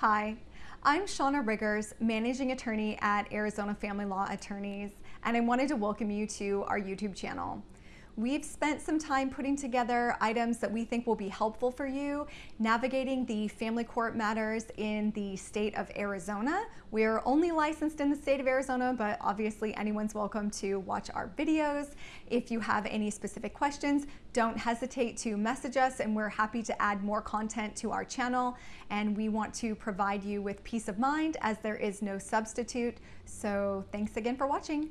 Hi, I'm Shauna Riggers, Managing Attorney at Arizona Family Law Attorneys, and I wanted to welcome you to our YouTube channel. We've spent some time putting together items that we think will be helpful for you navigating the family court matters in the state of Arizona. We're only licensed in the state of Arizona, but obviously anyone's welcome to watch our videos. If you have any specific questions, don't hesitate to message us and we're happy to add more content to our channel. And we want to provide you with peace of mind as there is no substitute. So thanks again for watching.